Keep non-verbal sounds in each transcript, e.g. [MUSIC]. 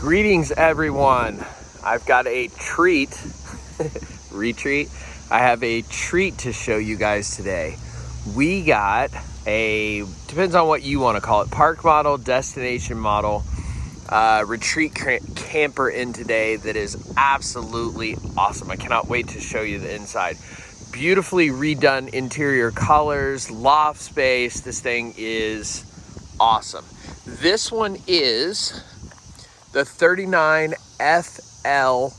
Greetings, everyone. I've got a treat, [LAUGHS] retreat. I have a treat to show you guys today. We got a, depends on what you want to call it, park model, destination model, uh, retreat camper in today that is absolutely awesome. I cannot wait to show you the inside. Beautifully redone interior colors, loft space. This thing is awesome. This one is the 39 FLFT.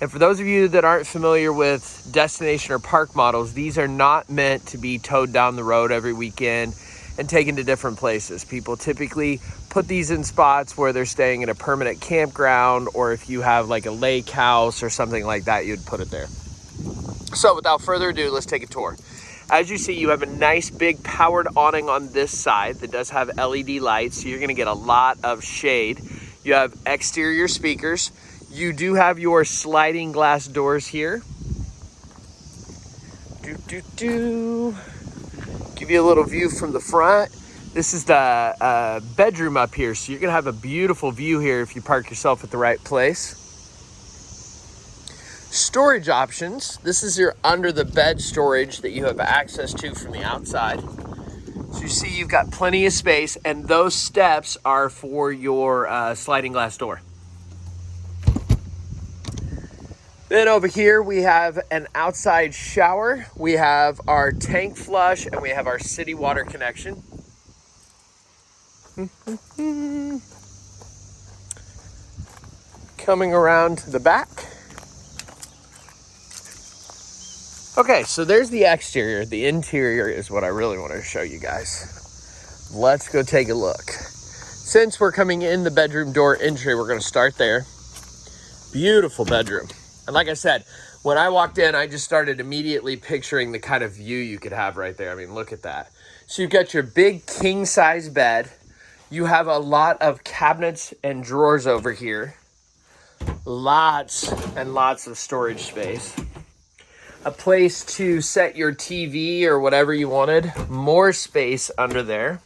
And for those of you that aren't familiar with destination or park models, these are not meant to be towed down the road every weekend and taken to different places. People typically put these in spots where they're staying in a permanent campground or if you have like a lake house or something like that, you'd put it there. So without further ado, let's take a tour. As you see, you have a nice big powered awning on this side that does have LED lights, so you're gonna get a lot of shade. You have exterior speakers. You do have your sliding glass doors here. Do, do, do. Give you a little view from the front. This is the uh, bedroom up here, so you're gonna have a beautiful view here if you park yourself at the right place. Storage options. This is your under the bed storage that you have access to from the outside. So you see you've got plenty of space and those steps are for your uh, sliding glass door. Then over here we have an outside shower. We have our tank flush and we have our city water connection. [LAUGHS] Coming around the back. Okay, so there's the exterior. The interior is what I really want to show you guys. Let's go take a look. Since we're coming in the bedroom door entry, we're going to start there. Beautiful bedroom. And like I said, when I walked in, I just started immediately picturing the kind of view you could have right there. I mean, look at that. So you've got your big king size bed. You have a lot of cabinets and drawers over here. Lots and lots of storage space a place to set your TV or whatever you wanted, more space under there.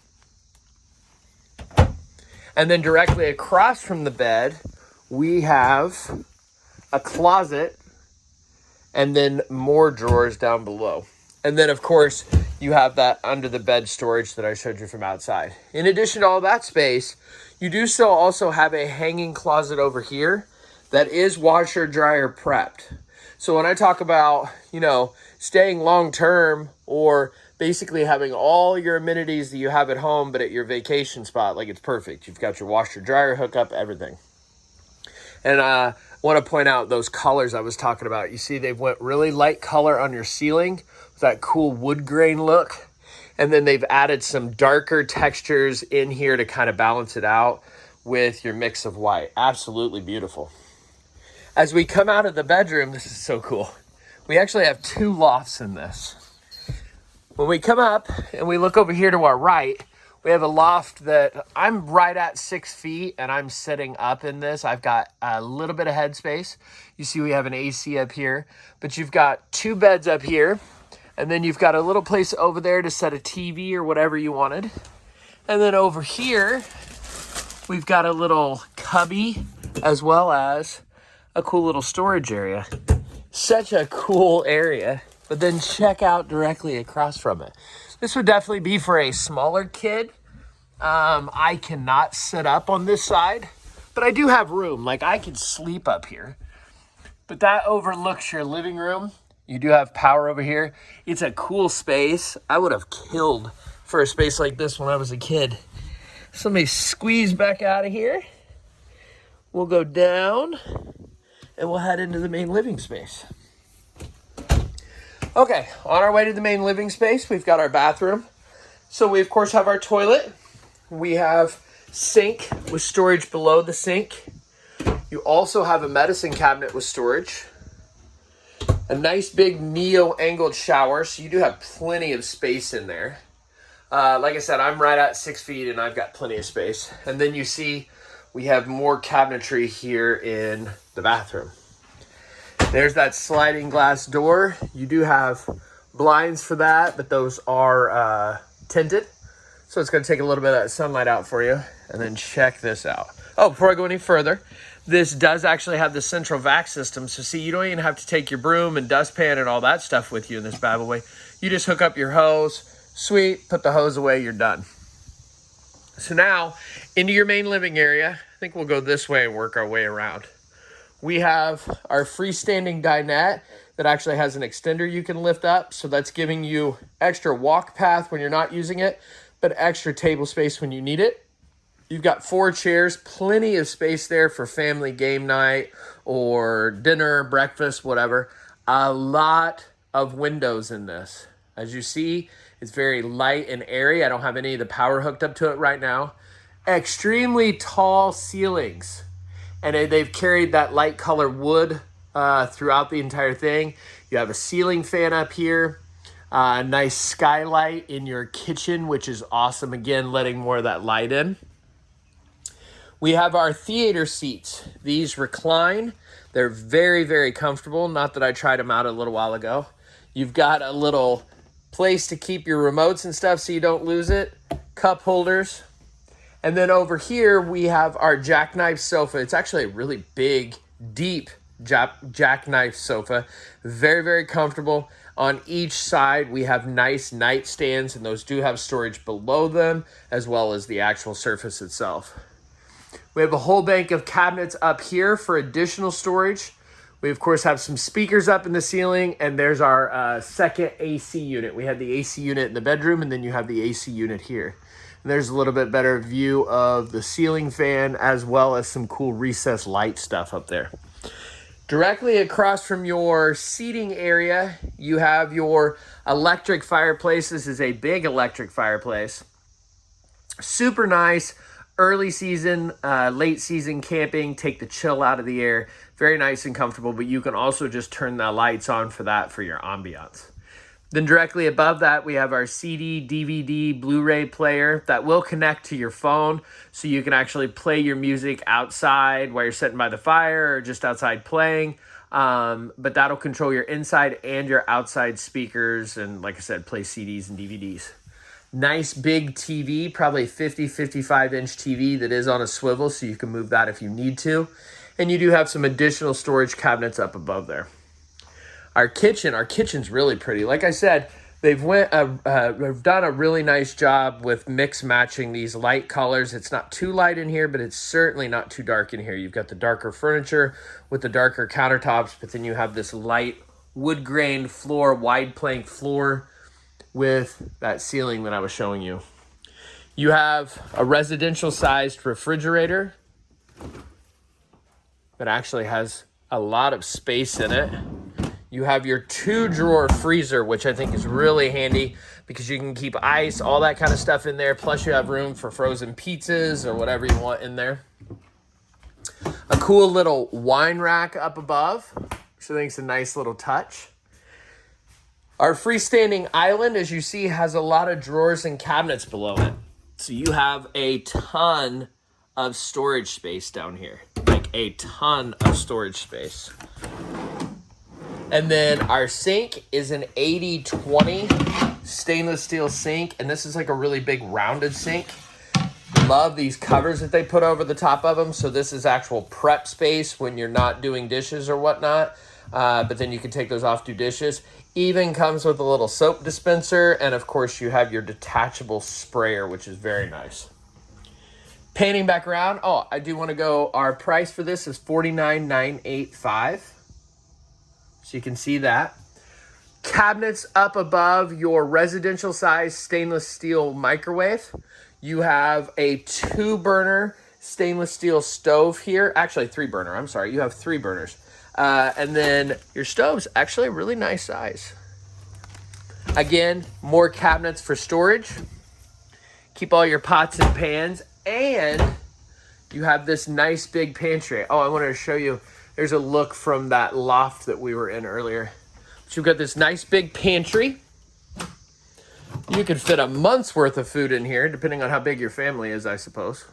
And then directly across from the bed, we have a closet and then more drawers down below. And then of course, you have that under the bed storage that I showed you from outside. In addition to all that space, you do still also have a hanging closet over here that is washer dryer prepped. So when I talk about, you know, staying long term or basically having all your amenities that you have at home, but at your vacation spot, like it's perfect. You've got your washer dryer hookup, everything. And uh, I want to point out those colors I was talking about. You see, they've went really light color on your ceiling with that cool wood grain look. And then they've added some darker textures in here to kind of balance it out with your mix of white. Absolutely beautiful. As we come out of the bedroom, this is so cool. We actually have two lofts in this. When we come up and we look over here to our right, we have a loft that I'm right at six feet and I'm sitting up in this. I've got a little bit of headspace. You see we have an AC up here, but you've got two beds up here and then you've got a little place over there to set a TV or whatever you wanted. And then over here, we've got a little cubby as well as a cool little storage area. Such a cool area, but then check out directly across from it. This would definitely be for a smaller kid. Um, I cannot sit up on this side, but I do have room. Like I could sleep up here, but that overlooks your living room. You do have power over here. It's a cool space. I would have killed for a space like this when I was a kid. So let me squeeze back out of here. We'll go down and we'll head into the main living space. Okay, on our way to the main living space, we've got our bathroom. So we of course have our toilet. We have sink with storage below the sink. You also have a medicine cabinet with storage. A nice big neo angled shower, so you do have plenty of space in there. Uh, like I said, I'm right at six feet and I've got plenty of space. And then you see we have more cabinetry here in the bathroom. There's that sliding glass door. You do have blinds for that, but those are uh, tinted. So it's gonna take a little bit of that sunlight out for you. And then check this out. Oh, before I go any further, this does actually have the central vac system. So see, you don't even have to take your broom and dustpan and all that stuff with you in this bad boy. You just hook up your hose, sweet, put the hose away, you're done. So now into your main living area, I think we'll go this way and work our way around. We have our freestanding dinette that actually has an extender you can lift up. So that's giving you extra walk path when you're not using it, but extra table space when you need it. You've got four chairs, plenty of space there for family game night or dinner, breakfast, whatever. A lot of windows in this. As you see, it's very light and airy. I don't have any of the power hooked up to it right now. Extremely tall ceilings. And they've carried that light color wood uh, throughout the entire thing. You have a ceiling fan up here. A uh, nice skylight in your kitchen, which is awesome. Again, letting more of that light in. We have our theater seats. These recline. They're very, very comfortable. Not that I tried them out a little while ago. You've got a little place to keep your remotes and stuff so you don't lose it. Cup holders. And then over here, we have our jackknife sofa. It's actually a really big, deep jack jackknife sofa. Very, very comfortable. On each side, we have nice nightstands, and those do have storage below them, as well as the actual surface itself. We have a whole bank of cabinets up here for additional storage. We, of course, have some speakers up in the ceiling, and there's our uh, second AC unit. We have the AC unit in the bedroom, and then you have the AC unit here. There's a little bit better view of the ceiling fan, as well as some cool recessed light stuff up there. Directly across from your seating area, you have your electric fireplace. This is a big electric fireplace. Super nice early season, uh, late season camping, take the chill out of the air. Very nice and comfortable, but you can also just turn the lights on for that for your ambiance. Then directly above that, we have our CD, DVD, Blu-ray player that will connect to your phone so you can actually play your music outside while you're sitting by the fire or just outside playing. Um, but that'll control your inside and your outside speakers and, like I said, play CDs and DVDs nice big TV, probably 50, 55 inch TV that is on a swivel, so you can move that if you need to. And you do have some additional storage cabinets up above there. Our kitchen, our kitchen's really pretty. Like I said, they've went uh, uh, they've done a really nice job with mix matching these light colors. It's not too light in here, but it's certainly not too dark in here. You've got the darker furniture with the darker countertops, but then you have this light wood grain floor, wide plank floor with that ceiling that I was showing you. You have a residential sized refrigerator that actually has a lot of space in it. You have your two drawer freezer, which I think is really handy because you can keep ice, all that kind of stuff in there. Plus you have room for frozen pizzas or whatever you want in there. A cool little wine rack up above, which I think is a nice little touch. Our freestanding island, as you see, has a lot of drawers and cabinets below it. So you have a ton of storage space down here. Like a ton of storage space. And then our sink is an 80-20 stainless steel sink. And this is like a really big rounded sink. Love these covers that they put over the top of them. So this is actual prep space when you're not doing dishes or whatnot. Uh, but then you can take those off, do dishes. Even comes with a little soap dispenser, and of course you have your detachable sprayer, which is very nice. Painting back around, oh, I do want to go, our price for this is $49,985. So you can see that. Cabinets up above your residential size stainless steel microwave. You have a two burner stainless steel stove here. Actually, three burner, I'm sorry. You have three burners. Uh, and then your stove's actually a really nice size. Again, more cabinets for storage. Keep all your pots and pans. And you have this nice big pantry. Oh, I wanted to show you. There's a look from that loft that we were in earlier. So you've got this nice big pantry. You could fit a month's worth of food in here, depending on how big your family is, I suppose.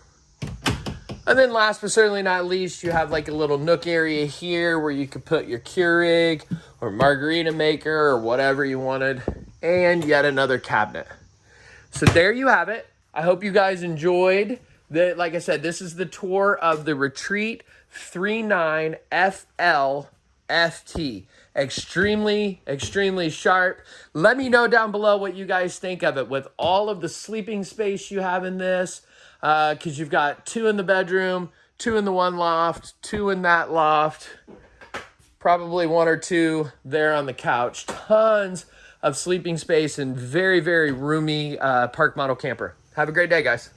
And then last but certainly not least, you have like a little nook area here where you could put your Keurig or margarita maker or whatever you wanted. And yet another cabinet. So there you have it. I hope you guys enjoyed The, like I said, this is the tour of the Retreat 39 FL FT. Extremely, extremely sharp. Let me know down below what you guys think of it with all of the sleeping space you have in this. Because uh, you've got two in the bedroom, two in the one loft, two in that loft, probably one or two there on the couch. Tons of sleeping space and very, very roomy uh, park model camper. Have a great day, guys.